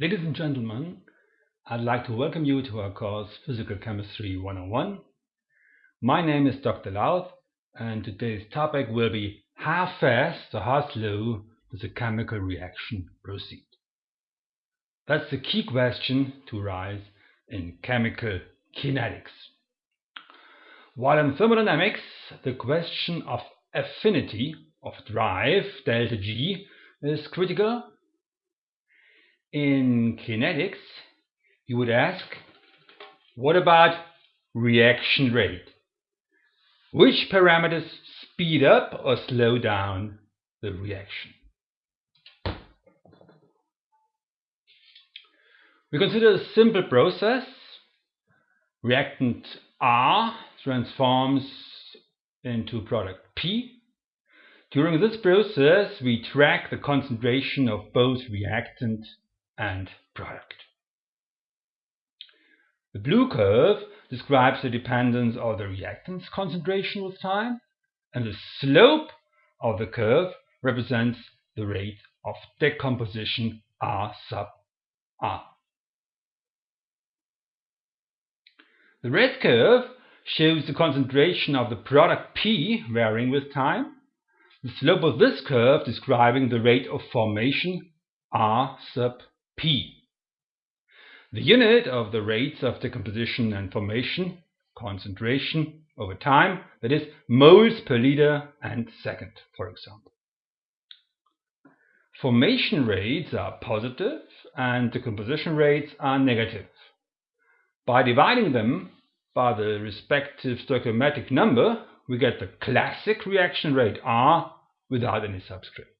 Ladies and gentlemen, I'd like to welcome you to our course Physical Chemistry 101. My name is Dr. Lauth and today's topic will be how fast or how slow does a chemical reaction proceed? That's the key question to rise in chemical kinetics. While in thermodynamics the question of affinity of drive delta G is critical, in kinetics you would ask what about reaction rate? Which parameters speed up or slow down the reaction? We consider a simple process. Reactant R transforms into product P. During this process, we track the concentration of both reactant and product. The blue curve describes the dependence of the reactant's concentration with time, and the slope of the curve represents the rate of decomposition R sub R. The red curve shows the concentration of the product P varying with time. The slope of this curve describing the rate of formation R sub P. The unit of the rates of decomposition and formation, concentration over time, that is moles per liter and second, for example. Formation rates are positive and decomposition rates are negative. By dividing them by the respective stoichiometric number, we get the classic reaction rate R without any subscript.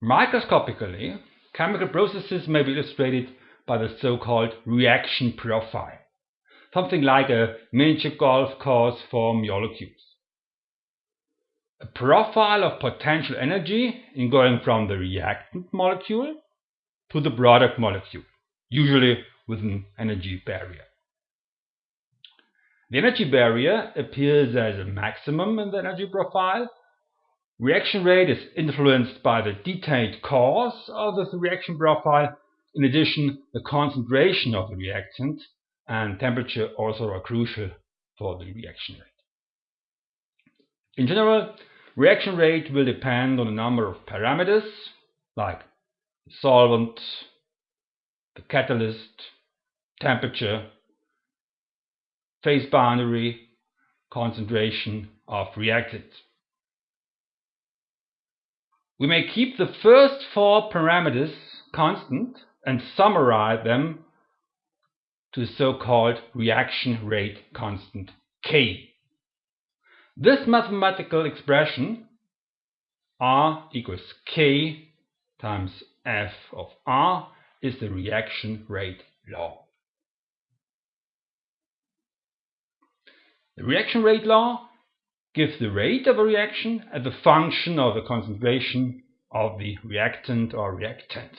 Microscopically, chemical processes may be illustrated by the so-called reaction profile, something like a miniature golf course for molecules. A profile of potential energy in going from the reactant molecule to the product molecule usually with an energy barrier. The energy barrier appears as a maximum in the energy profile. Reaction rate is influenced by the detailed cause of the reaction profile. In addition, the concentration of the reactant and temperature also are crucial for the reaction rate. In general, reaction rate will depend on a number of parameters like the solvent, the catalyst, temperature, phase boundary, concentration of reactant. We may keep the first four parameters constant and summarize them to the so-called reaction rate constant K. This mathematical expression R equals K times F of R is the reaction rate law. The reaction rate law gives the rate of a reaction as a function of the concentration of the reactant or reactants.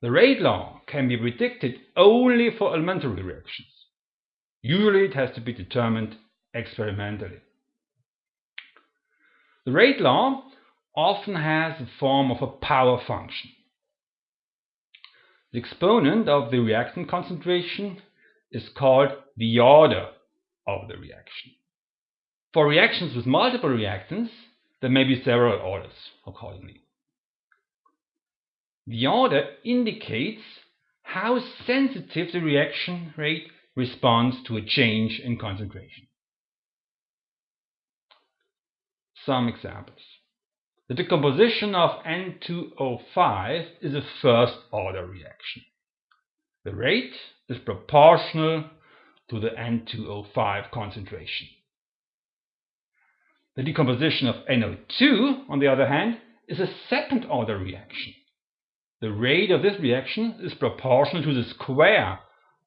The rate law can be predicted only for elementary reactions. Usually it has to be determined experimentally. The rate law often has the form of a power function. The exponent of the reactant concentration is called the order of the reaction. For reactions with multiple reactants, there may be several orders accordingly. The order indicates how sensitive the reaction rate responds to a change in concentration. Some examples. The decomposition of N2O5 is a first order reaction. The rate is proportional to the N2O5 concentration. The decomposition of NO2, on the other hand, is a second order reaction. The rate of this reaction is proportional to the square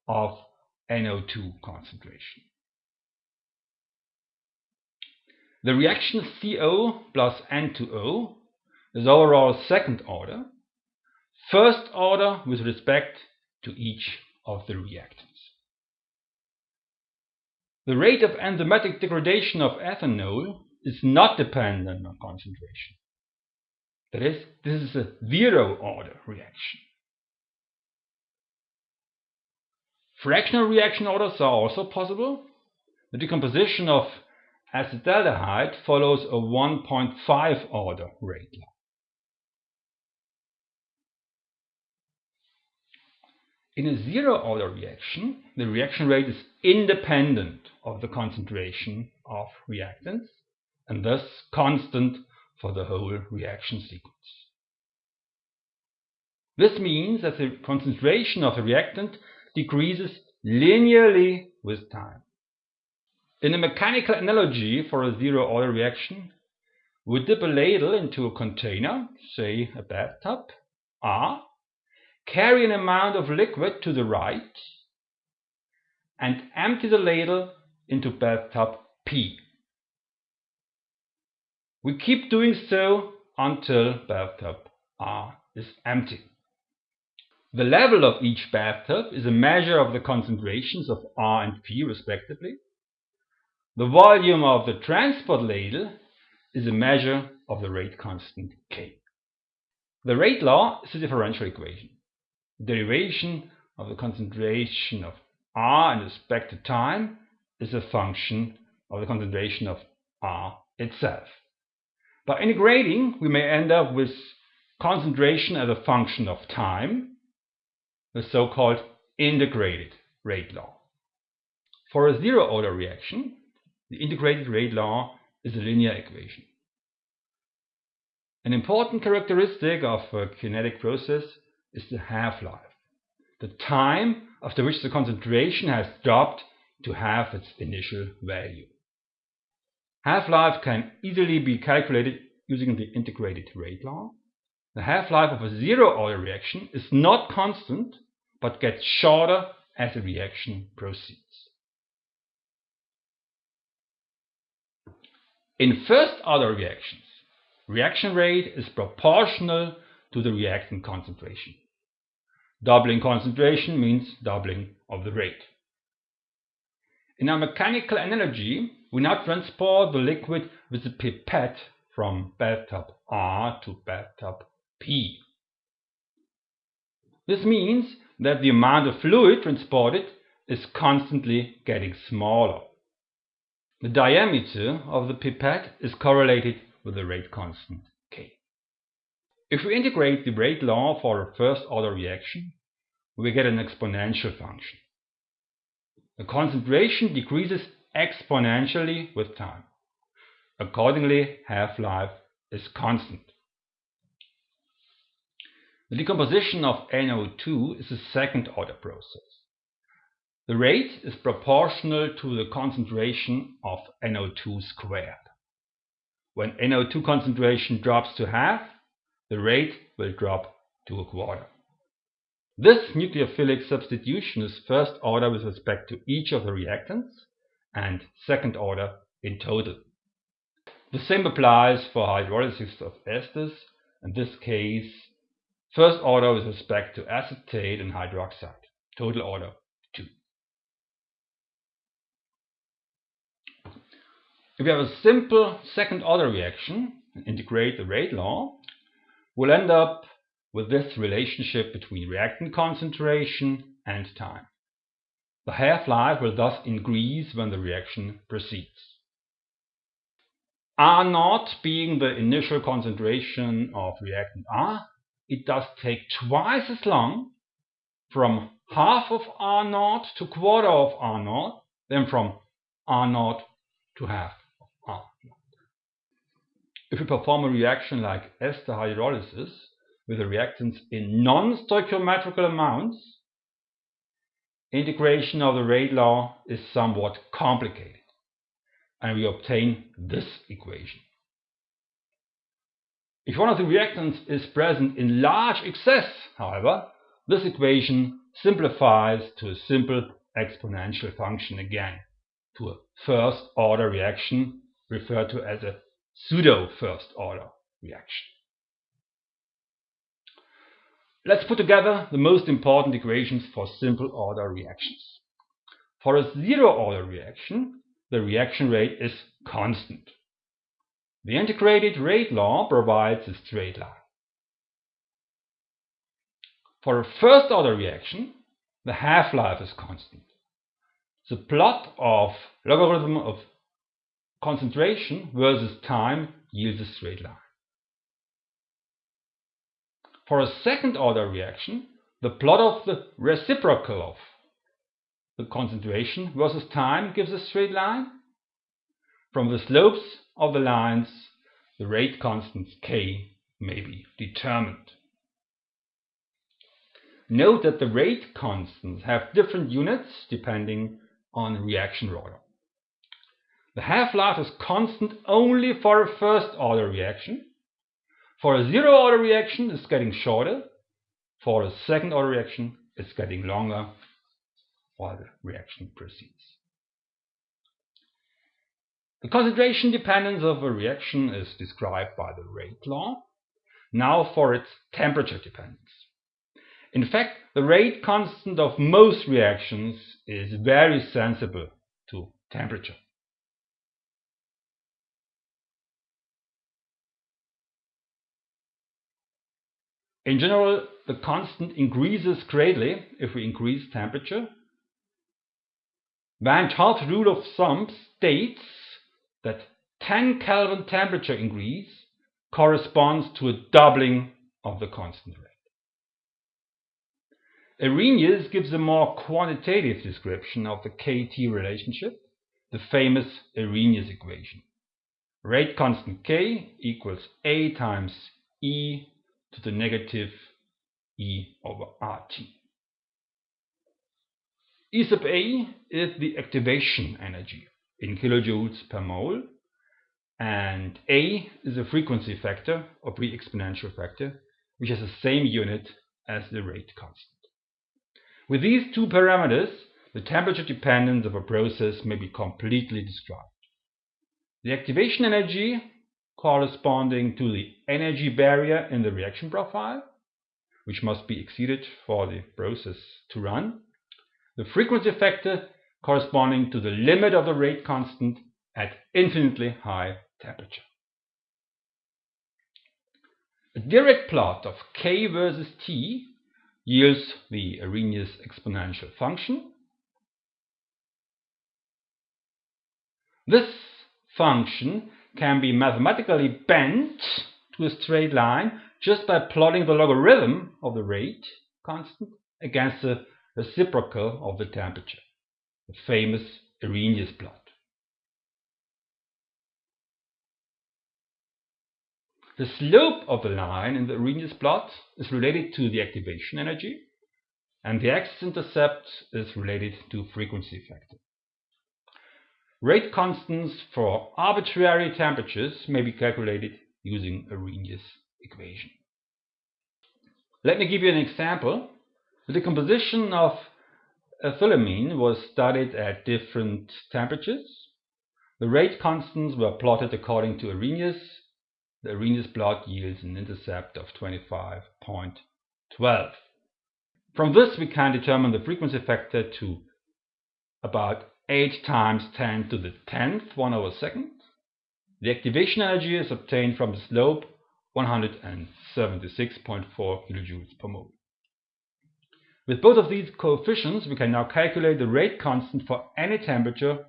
of NO2 concentration. The reaction CO plus N2O is overall second order, first order with respect to each of the reactants. The rate of enzymatic degradation of ethanol is not dependent on concentration. That is, this is a zero order reaction. Fractional reaction orders are also possible. The decomposition of acetaldehyde follows a 1.5 order rate law. In a zero order reaction, the reaction rate is independent of the concentration of reactants and thus constant for the whole reaction sequence. This means that the concentration of the reactant decreases linearly with time. In a mechanical analogy for a zero order reaction, we dip a ladle into a container, say a bathtub, R, carry an amount of liquid to the right, and empty the ladle into bathtub P. We keep doing so until bathtub R is empty. The level of each bathtub is a measure of the concentrations of R and P respectively. The volume of the transport ladle is a measure of the rate constant K. The rate law is a differential equation. The derivation of the concentration of R in respect to time is a function of the concentration of R itself. By integrating, we may end up with concentration as a function of time the so-called integrated rate law. For a zero-order reaction, the integrated rate law is a linear equation. An important characteristic of a kinetic process is the half-life, the time after which the concentration has dropped to half its initial value. Half-life can easily be calculated using the integrated rate law. The half-life of a zero-order reaction is not constant but gets shorter as the reaction proceeds. In first order reactions, reaction rate is proportional to the reactant concentration. Doubling concentration means doubling of the rate. In our mechanical analogy, we now transport the liquid with a pipette from bathtub R to bathtub P. This means that the amount of fluid transported is constantly getting smaller. The diameter of the pipette is correlated with the rate constant K. If we integrate the rate law for a first order reaction, we get an exponential function. The concentration decreases exponentially with time. Accordingly, half-life is constant. The decomposition of NO2 is a second order process. The rate is proportional to the concentration of NO2 squared. When NO2 concentration drops to half, the rate will drop to a quarter. This nucleophilic substitution is first order with respect to each of the reactants and second order in total. The same applies for hydrolysis of esters, in this case First order with respect to acetate and hydroxide. Total order 2. If we have a simple second order reaction and integrate the rate law, we'll end up with this relationship between reactant concentration and time. The half-life will thus increase when the reaction proceeds. R naught being the initial concentration of reactant R it does take twice as long from half of R naught to quarter of R naught than from R naught to half of R naught. If we perform a reaction like ester hydrolysis with the reactants in non-stoichiometrical amounts, integration of the rate law is somewhat complicated and we obtain this equation. If one of the reactants is present in large excess, however, this equation simplifies to a simple exponential function again, to a first order reaction referred to as a pseudo first order reaction. Let's put together the most important equations for simple order reactions. For a zero order reaction, the reaction rate is constant. The integrated rate law provides a straight line. For a first order reaction, the half-life is constant. The plot of logarithm of concentration versus time yields a straight line. For a second order reaction, the plot of the reciprocal of the concentration versus time gives a straight line. From the slopes of the lines, the rate constant k may be determined. Note that the rate constants have different units depending on reaction order. The half-life is constant only for a first order reaction. For a zero order reaction, it's getting shorter. For a second order reaction, it's getting longer while the reaction proceeds. The concentration dependence of a reaction is described by the rate law. Now for its temperature dependence. In fact, the rate constant of most reactions is very sensible to temperature. In general, the constant increases greatly if we increase temperature. Van 't rule of thumb states that 10 Kelvin temperature increase corresponds to a doubling of the constant rate. Arrhenius gives a more quantitative description of the KT relationship, the famous Arrhenius equation. Rate constant K equals A times E to the negative E over RT. E sub A is the activation energy in kilojoules per mole and A is a frequency factor or pre-exponential factor which has the same unit as the rate constant. With these two parameters, the temperature dependence of a process may be completely described. The activation energy corresponding to the energy barrier in the reaction profile, which must be exceeded for the process to run. The frequency factor corresponding to the limit of the rate constant at infinitely high temperature. A direct plot of k versus t yields the Arrhenius exponential function. This function can be mathematically bent to a straight line just by plotting the logarithm of the rate constant against the reciprocal of the temperature, the famous Arrhenius plot. The slope of the line in the Arrhenius plot is related to the activation energy, and the x-intercept is related to frequency factor. Rate constants for arbitrary temperatures may be calculated using Arrhenius equation. Let me give you an example. The decomposition of ethylamine was studied at different temperatures. The rate constants were plotted according to Arrhenius the Arrhenius plot yields an intercept of 25.12. From this we can determine the frequency factor to about 8 times 10 to the 10th 1 over second. The activation energy is obtained from the slope 176.4 kilojoules per mole. With both of these coefficients we can now calculate the rate constant for any temperature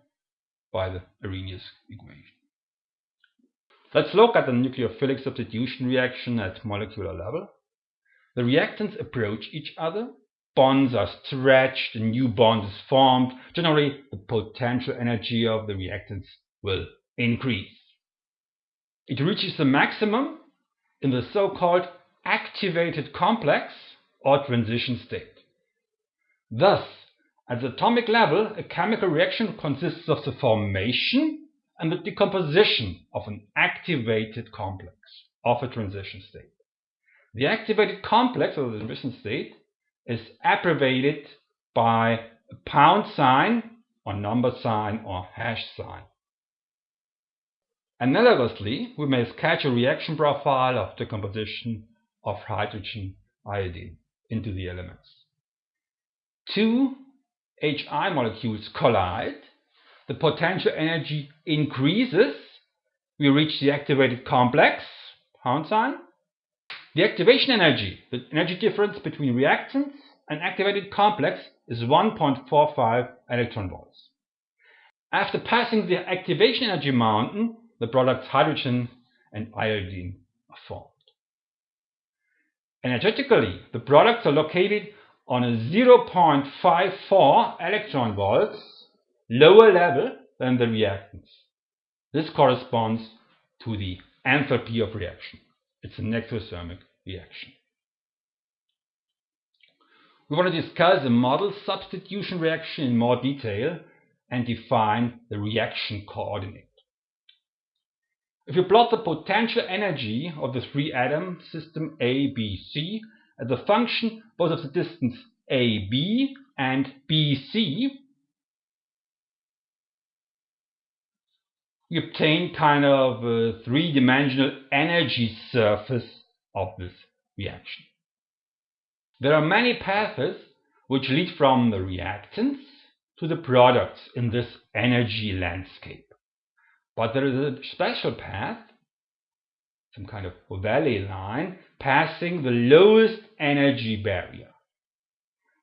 by the Arrhenius equation. Let's look at the nucleophilic substitution reaction at molecular level. The reactants approach each other, bonds are stretched, a new bond is formed. Generally, the potential energy of the reactants will increase. It reaches the maximum in the so-called activated complex or transition state. Thus, at the atomic level, a chemical reaction consists of the formation and the decomposition of an activated complex of a transition state. The activated complex of the transition state is abbreviated by a pound sign or number sign or hash sign. Analogously, we may sketch a reaction profile of decomposition of hydrogen iodine into the elements. Two HI molecules collide the potential energy increases. We reach the activated complex, pound sign. The activation energy, the energy difference between reactants and activated complex is 1.45 electron volts. After passing the activation energy mountain, the products hydrogen and iodine are formed. Energetically, the products are located on a 0.54 electron volts lower level than the reactants. This corresponds to the enthalpy of reaction. It's an exothermic reaction. We want to discuss the model substitution reaction in more detail and define the reaction coordinate. If you plot the potential energy of the three atom system A, B, C as a function both of the distance AB and BC, you obtain kind of a three-dimensional energy surface of this reaction. There are many paths which lead from the reactants to the products in this energy landscape. But there is a special path, some kind of valley line, passing the lowest energy barrier.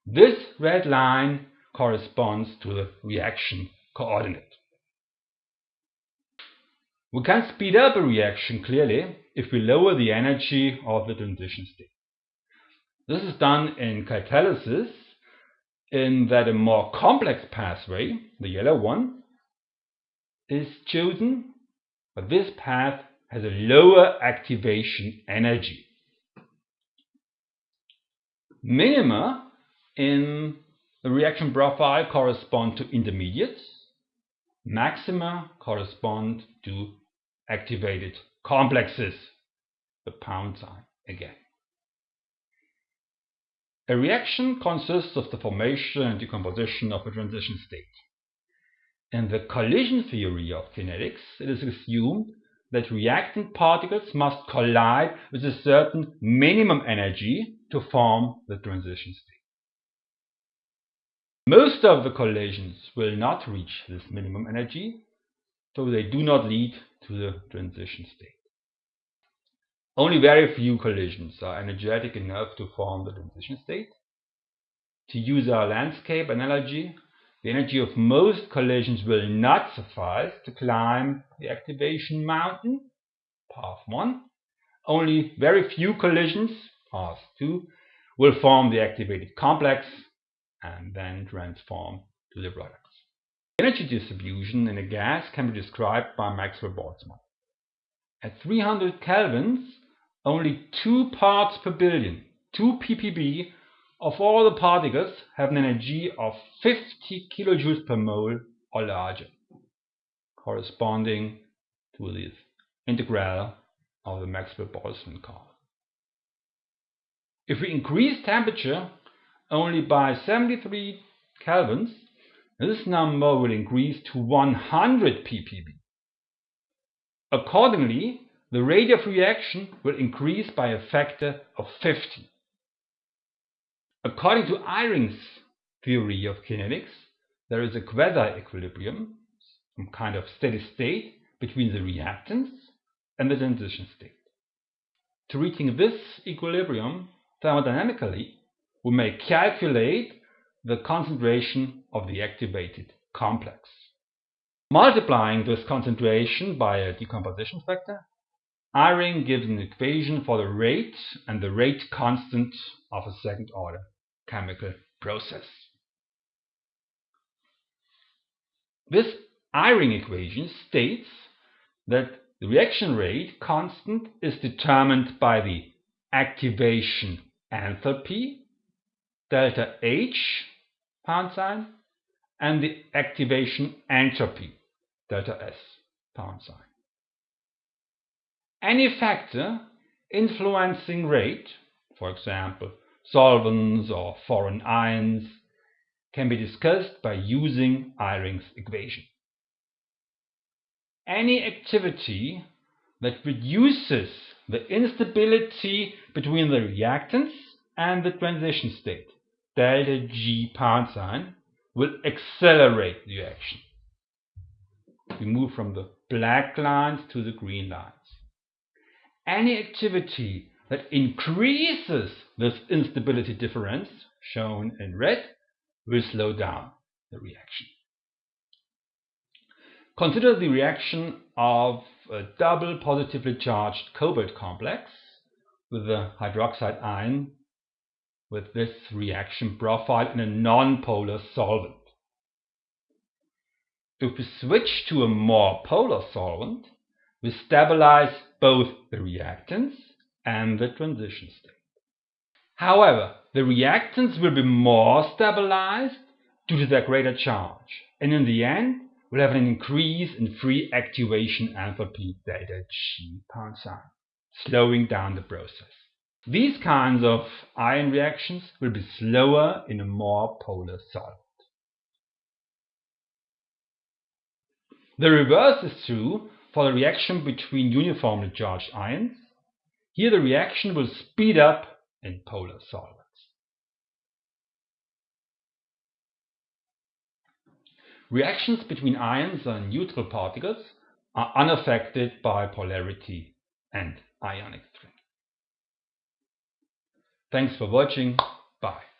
This red line corresponds to the reaction coordinate. We can speed up a reaction clearly if we lower the energy of the transition state. This is done in catalysis in that a more complex pathway, the yellow one, is chosen, but this path has a lower activation energy. Minima in the reaction profile correspond to intermediates, maxima correspond to activated complexes, the pound sign again. A reaction consists of the formation and decomposition of a transition state. In the collision theory of kinetics, it is assumed that reactant particles must collide with a certain minimum energy to form the transition state. Most of the collisions will not reach this minimum energy, so they do not lead to the transition state. Only very few collisions are energetic enough to form the transition state. To use our landscape analogy, the energy of most collisions will not suffice to climb the activation mountain, path 1. Only very few collisions, path 2, will form the activated complex and then transform to the products. Energy distribution in a gas can be described by Maxwell-Boltzmann. At 300 kelvins, only 2 parts per billion, 2 ppb, of all the particles have an energy of 50 kilojoules per mole or larger, corresponding to this integral of the Maxwell-Boltzmann curve. If we increase temperature only by 73 kelvins, this number will increase to 100 ppb. Accordingly, the rate of reaction will increase by a factor of 50. According to Eyring's theory of kinetics, there is a quasi-equilibrium, some kind of steady state, between the reactants and the transition state. To reaching this equilibrium thermodynamically, we may calculate the concentration of the activated complex. Multiplying this concentration by a decomposition factor, Eyring gives an equation for the rate and the rate constant of a second order chemical process. This Eyring equation states that the reaction rate constant is determined by the activation enthalpy delta H pound sign and the activation entropy delta S pound sign. Any factor influencing rate, for example solvents or foreign ions, can be discussed by using Eyring's equation. Any activity that reduces the instability between the reactants and the transition state delta G pound sign will accelerate the reaction. We move from the black lines to the green lines. Any activity that increases this instability difference, shown in red, will slow down the reaction. Consider the reaction of a double positively charged cobalt complex with a hydroxide ion with this reaction profile in a nonpolar solvent. If we switch to a more polar solvent, we stabilize both the reactants and the transition state. However, the reactants will be more stabilized due to their greater charge, and in the end we'll have an increase in free activation enthalpy delta G sign, slowing down the process. These kinds of ion reactions will be slower in a more polar solvent. The reverse is true for the reaction between uniformly charged ions. Here the reaction will speed up in polar solvents. Reactions between ions and neutral particles are unaffected by polarity and ionic strength. Thanks for watching. Bye.